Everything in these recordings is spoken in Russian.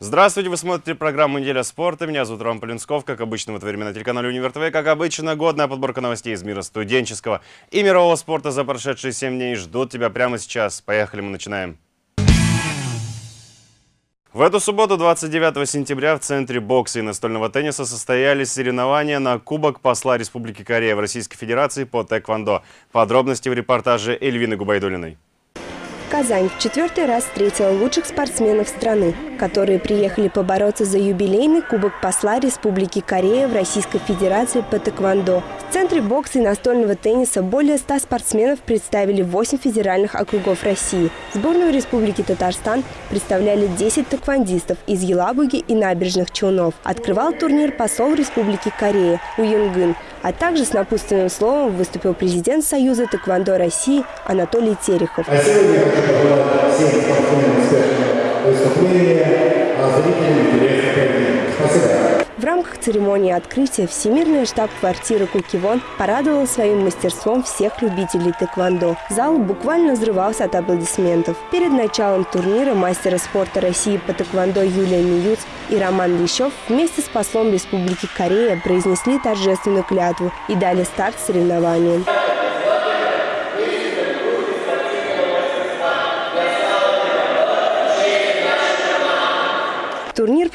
Здравствуйте, вы смотрите программу «Неделя спорта». Меня зовут Роман Полинсков. Как обычно, в это время на телеканале «Универ ТВ». Как обычно, годная подборка новостей из мира студенческого и мирового спорта за прошедшие 7 дней ждут тебя прямо сейчас. Поехали, мы начинаем. В эту субботу, 29 сентября, в Центре бокса и настольного тенниса состоялись соревнования на Кубок посла Республики Корея в Российской Федерации по тэквондо. Подробности в репортаже Эльвины Губайдулиной. Казань в четвертый раз встретила лучших спортсменов страны, которые приехали побороться за юбилейный Кубок посла Республики Корея в Российской Федерации по тэквондо. В Центре бокса и настольного тенниса более 100 спортсменов представили 8 федеральных округов России. Сборную Республики Татарстан представляли 10 тэквондистов из Елабуги и набережных Челнов. Открывал турнир посол Республики Корея Уюнгын, а также с напутственным словом выступил президент Союза тэквондо России Анатолий Терехов. А сегодня хочу пожелать всем спортсменам успешного выступления, а зрителям интересных побед. Спасибо. В рамках церемонии открытия Всемирная штаб-квартира Кукивон порадовала своим мастерством всех любителей тэквондо. Зал буквально взрывался от аплодисментов. Перед началом турнира мастера спорта России по тэквондо Юлия Миюц и Роман Лещев вместе с послом Республики Корея произнесли торжественную клятву и дали старт соревнованиям.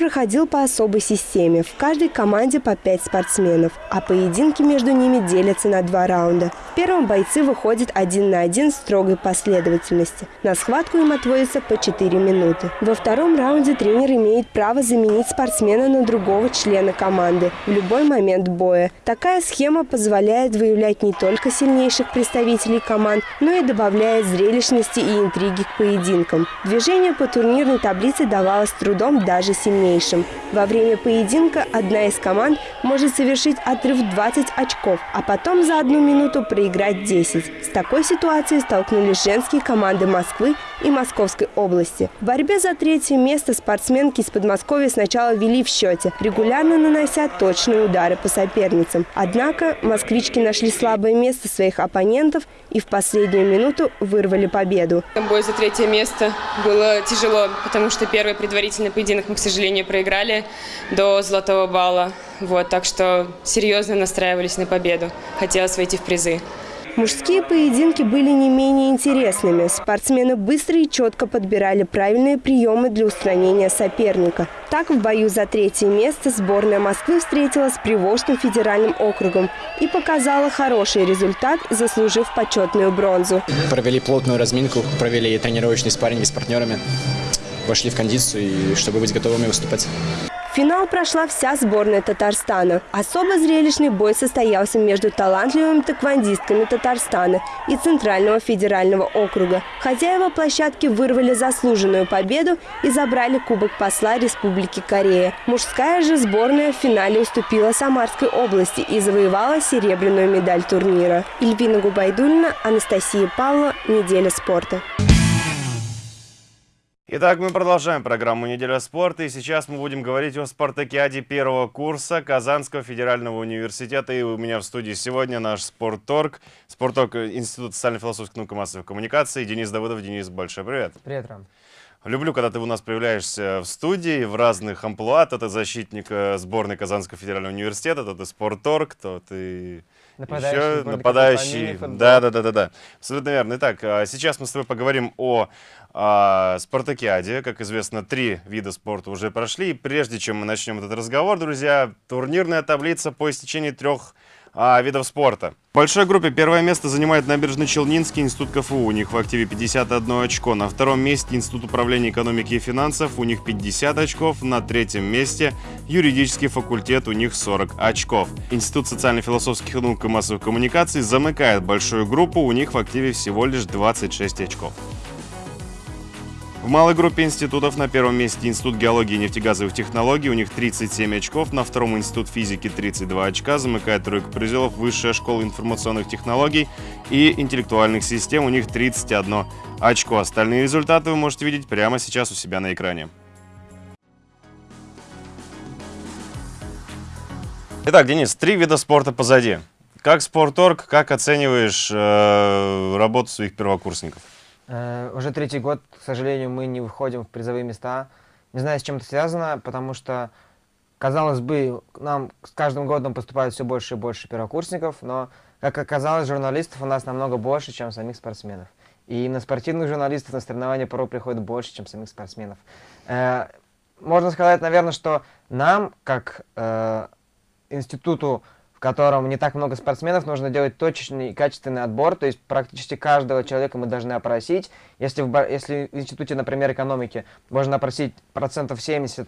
Проходил по особой системе. В каждой команде по пять спортсменов, а поединки между ними делятся на два раунда. В первом бойцы выходят один на один в строгой последовательности. На схватку им отводится по 4 минуты. Во втором раунде тренер имеет право заменить спортсмена на другого члена команды в любой момент боя. Такая схема позволяет выявлять не только сильнейших представителей команд, но и добавляет зрелищности и интриги к поединкам. Движение по турнирной таблице давалось трудом даже даже сильнейшим. Во время поединка одна из команд может совершить отрыв 20 очков, а потом за одну минуту проиграть 10. С такой ситуацией столкнулись женские команды Москвы и Московской области. В борьбе за третье место спортсменки из Подмосковья сначала вели в счете, регулярно нанося точные удары по соперницам. Однако москвички нашли слабое место своих оппонентов и в последнюю минуту вырвали победу. Бой за третье место было тяжело, потому что первый предварительный поединок мы, к сожалению, проиграли до золотого балла. Вот, так что серьезно настраивались на победу. Хотелось войти в призы. Мужские поединки были не менее интересными. Спортсмены быстро и четко подбирали правильные приемы для устранения соперника. Так, в бою за третье место сборная Москвы встретилась с Приволжским федеральным округом и показала хороший результат, заслужив почетную бронзу. Провели плотную разминку, провели тренировочный спарринг с партнерами, вошли в кондицию, чтобы быть готовыми выступать. Финал прошла вся сборная Татарстана. Особо зрелищный бой состоялся между талантливыми тэквондистками Татарстана и Центрального федерального округа. Хозяева площадки вырвали заслуженную победу и забрали Кубок посла Республики Корея. Мужская же сборная в финале уступила Самарской области и завоевала серебряную медаль турнира. Ильвина Губайдульна, Анастасия Павлова, «Неделя спорта». Итак, мы продолжаем программу «Неделя спорта», и сейчас мы будем говорить о спартакиаде первого курса Казанского федерального университета. И у меня в студии сегодня наш спортторг, спортторг Института социально-философских наук и массовой коммуникации Денис Давыдов. Денис, большой привет. Привет, Рам. Люблю, когда ты у нас появляешься в студии в разных амплуа. То ты защитник э, сборной Казанского федерального университета, то ты спортторг, то ты Нападающий, еще нападающий. Да, да, да, да, да. Абсолютно верно. Итак, а сейчас мы с тобой поговорим о а, спартакиаде. Как известно, три вида спорта уже прошли. И прежде чем мы начнем этот разговор, друзья, турнирная таблица по истечении трех а, видов спорта. В большой группе первое место занимает Набережно-Челнинский институт КФУ. У них в активе 51 очко. На втором месте Институт управления экономики и финансов. У них 50 очков. На третьем месте юридический факультет. У них 40 очков. Институт социально-философских наук и массовых коммуникаций замыкает большую группу. У них в активе всего лишь 26 очков. В малой группе институтов на первом месте Институт геологии и нефтегазовых технологий, у них 37 очков, на втором Институт физики 32 очка, замыкает тройку призеров Высшая школа информационных технологий и интеллектуальных систем, у них 31 очко. Остальные результаты вы можете видеть прямо сейчас у себя на экране. Итак, Денис, три вида спорта позади. Как спорторг, как оцениваешь э, работу своих первокурсников? Э, уже третий год, к сожалению, мы не выходим в призовые места. Не знаю, с чем это связано, потому что, казалось бы, нам с каждым годом поступает все больше и больше первокурсников, но, как оказалось, журналистов у нас намного больше, чем самих спортсменов. И на спортивных журналистов на соревнования порой приходит больше, чем самих спортсменов. Э, можно сказать, наверное, что нам, как э, институту, котором не так много спортсменов, нужно делать точечный и качественный отбор, то есть практически каждого человека мы должны опросить. Если в, если в институте, например, экономики можно опросить процентов 70 э,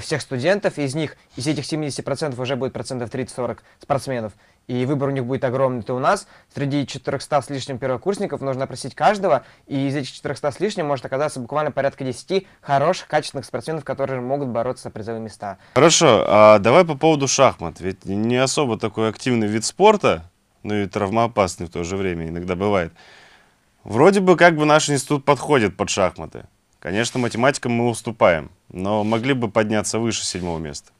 всех студентов, из них, из этих 70% уже будет процентов 30-40 спортсменов, и выбор у них будет огромный, то у нас среди 400 с лишним первокурсников нужно опросить каждого, и из этих 400 с лишним может оказаться буквально порядка 10 хороших, качественных спортсменов, которые могут бороться за призовые места. Хорошо, а давай по поводу шахмат. Ведь не особо такой активный вид спорта, но и травмоопасный в то же время иногда бывает. Вроде бы как бы наш институт подходит под шахматы. Конечно, математикам мы уступаем, но могли бы подняться выше седьмого места.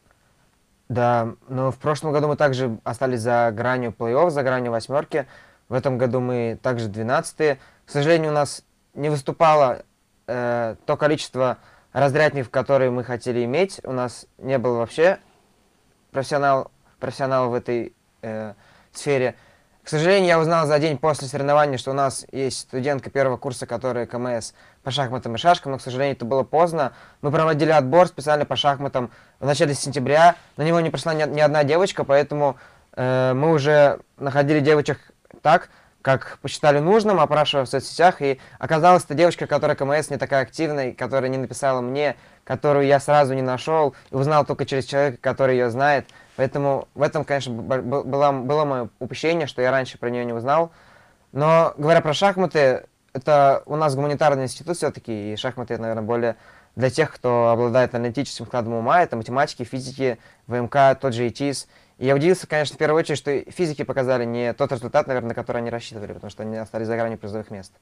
Да, но в прошлом году мы также остались за гранью плей-офф, за гранью восьмерки. В этом году мы также 12 -е. К сожалению, у нас не выступало э, то количество разрядников, которые мы хотели иметь. У нас не было вообще профессионал, профессионалов в этой э, сфере. К сожалению, я узнал за день после соревнования, что у нас есть студентка первого курса, которая КМС по шахматам и шашкам, но, к сожалению, это было поздно. Мы проводили отбор специально по шахматам в начале сентября. На него не пришла ни, ни одна девочка, поэтому э, мы уже находили девочек так, как посчитали нужным, опрашивая в соцсетях, и оказалось, это девочка, которая КМС не такая активная, которая не написала мне, которую я сразу не нашел, и узнал только через человека, который ее знает. Поэтому в этом, конечно, было, было мое упущение, что я раньше про нее не узнал. Но, говоря про шахматы, это у нас гуманитарный институт все-таки, и шахматы, наверное, более для тех, кто обладает аналитическим складом ума, это математики, физики, ВМК, тот же ИТИС. И я удивился, конечно, в первую очередь, что физики показали не тот результат, наверное, на который они рассчитывали, потому что они остались за гранью призовых мест.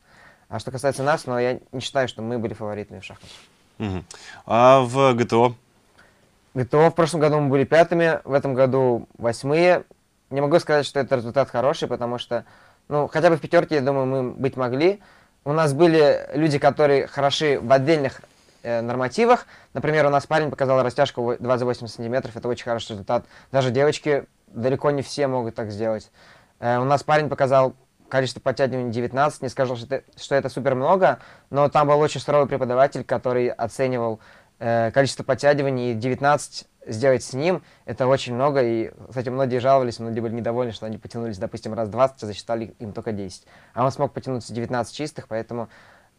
А что касается нас, но я не считаю, что мы были фаворитами в шахматах. Угу. А в ГТО? ГТО в прошлом году мы были пятыми, в этом году восьмые. Не могу сказать, что это результат хороший, потому что, ну, хотя бы в пятерке, я думаю, мы быть могли. У нас были люди, которые хороши в отдельных нормативах. Например, у нас парень показал растяжку 28 сантиметров, это очень хороший результат. Даже девочки, далеко не все могут так сделать. Э, у нас парень показал количество подтягиваний 19, не скажу, что это, что это супер много, но там был очень суровый преподаватель, который оценивал Э, количество подтягиваний, 19 сделать с ним, это очень много, и, кстати, многие жаловались, многие были недовольны, что они потянулись, допустим, раз 20, а засчитали им только 10. А он смог потянуться 19 чистых, поэтому э,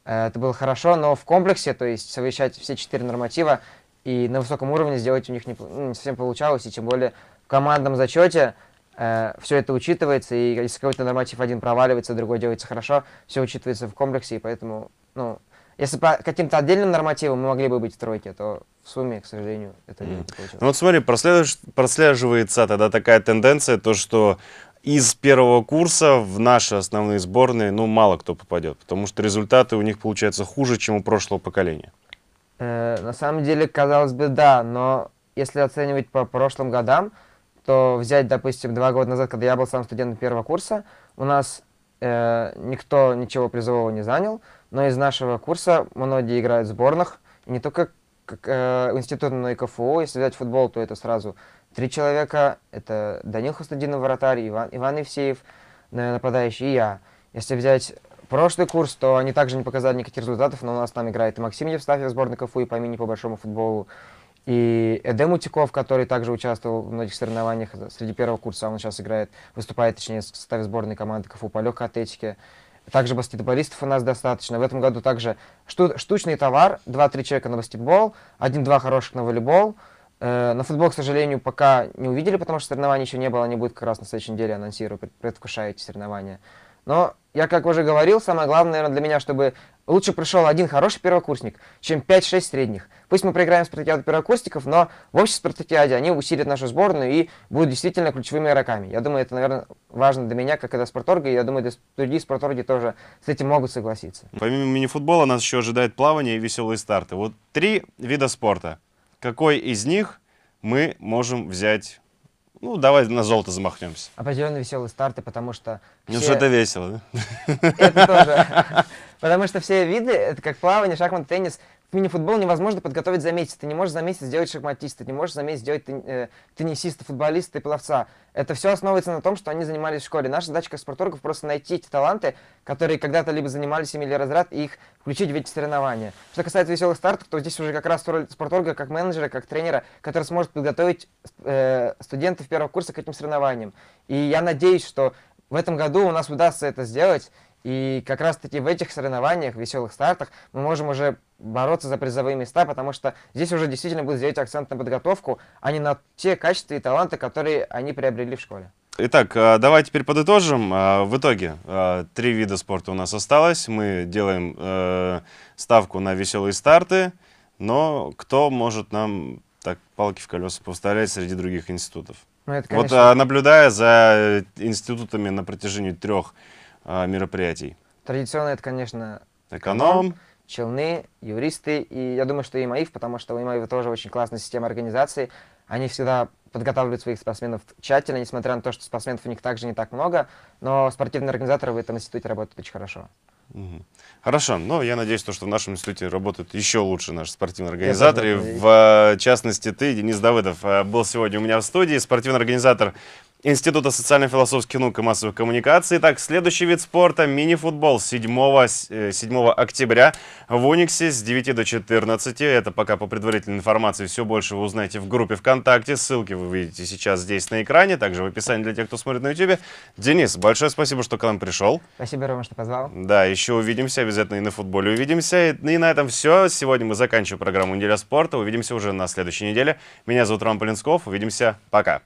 это было хорошо, но в комплексе, то есть совмещать все четыре норматива и на высоком уровне сделать у них не, ну, не совсем получалось, и тем более в командном зачете э, все это учитывается, и если какой-то норматив один проваливается, другой делается хорошо, все учитывается в комплексе, и поэтому, ну, если по каким-то отдельным нормативам мы могли бы быть в тройке, то в сумме, к сожалению, это mm. не получилось. Ну вот смотри, прослеживается тогда такая тенденция, то что из первого курса в наши основные сборные, ну, мало кто попадет, потому что результаты у них получаются хуже, чем у прошлого поколения. Э, на самом деле, казалось бы, да, но если оценивать по прошлым годам, то взять, допустим, два года назад, когда я был сам студентом первого курса, у нас э, никто ничего призового не занял, но из нашего курса многие играют в сборных, не только как, э, институт, но и КФУ. Если взять футбол, то это сразу три человека. Это Данил Хустадинов, вратарь, Иван, Иван Евсеев, нападающий, и я. Если взять прошлый курс, то они также не показали никаких результатов, но у нас там играет и Максим Евстафьев, сборной КФУ, и по мини по большому футболу, и Эдем Утиков, который также участвовал в многих соревнованиях среди первого курса, он сейчас играет, выступает, точнее, в составе сборной команды КФУ по легкой атлетике. Также баскетболистов у нас достаточно. В этом году также шту штучный товар, 2-3 человека на баскетбол, один-два хороших на волейбол. Э, на футбол, к сожалению, пока не увидели, потому что соревнований еще не было, они будут как раз на следующей неделе, анонсирую, предвкушаю эти соревнования. Но, я как уже говорил, самое главное, наверное, для меня, чтобы лучше пришел один хороший первокурсник, чем 5-6 средних. Пусть мы проиграем спартакиаду первокурсников, но в общей спартакиаде они усилят нашу сборную и будут действительно ключевыми игроками. Я думаю, это, наверное, важно для меня, как и для спорторга, и я думаю, другие спорторги тоже с этим могут согласиться. Помимо мини-футбола нас еще ожидает плавание и веселые старты. Вот три вида спорта. Какой из них мы можем взять ну, давай на золото замахнемся. Определенно веселые старты, потому что... Ну, все... что это весело, да? Это тоже. Потому что все виды, это как плавание, шахмат, теннис, мини-футбол невозможно подготовить за месяц. Ты не можешь за месяц сделать шахматиста, ты не можешь за месяц сделать э, теннисиста, футболиста и пловца. Это все основывается на том, что они занимались в школе. Наша задача как спорторгов просто найти эти таланты, которые когда-то либо занимались ими или разряд, и их включить в эти соревнования. Что касается веселых стартов, то здесь уже как раз роль спорторга как менеджера, как тренера, который сможет подготовить э, студентов первого курса к этим соревнованиям. И я надеюсь, что в этом году у нас удастся это сделать, и как раз-таки в этих соревнованиях, веселых стартах, мы можем уже бороться за призовые места, потому что здесь уже действительно будет сделать акцент на подготовку, а не на те качества и таланты, которые они приобрели в школе. Итак, а, давай теперь подытожим. А, в итоге а, три вида спорта у нас осталось. Мы делаем э, ставку на веселые старты, но кто может нам так палки в колеса поставлять среди других институтов? Ну, это, конечно... Вот наблюдая за институтами на протяжении трех мероприятий? Традиционно это, конечно, эконом, челны, юристы, и я думаю, что и МАИФ, потому что у МАИФ тоже очень классная система организации. Они всегда подготавливают своих спортсменов тщательно, несмотря на то, что спортсменов у них также не так много, но спортивные организаторы в этом институте работают очень хорошо. Хорошо, но я надеюсь, то, что в нашем институте работают еще лучше наши спортивные организаторы. В частности, ты, Денис Давыдов, э, был сегодня у меня в студии, спортивный организатор Института социально-философских наук и массовых коммуникаций. Так, следующий вид спорта – мини-футбол 7, 7 э, октября в Униксе с 9 до 14. Это пока по предварительной информации. Все больше вы узнаете в группе ВКонтакте. Ссылки вы видите сейчас здесь на экране, также в описании для тех, кто смотрит на YouTube. Денис, большое спасибо, что к нам пришел. Спасибо, Рома, что позвал. Да, еще увидимся, обязательно и на футболе увидимся. И на этом все. Сегодня мы заканчиваем программу «Неделя спорта». Увидимся уже на следующей неделе. Меня зовут Роман Полинсков. Увидимся. Пока.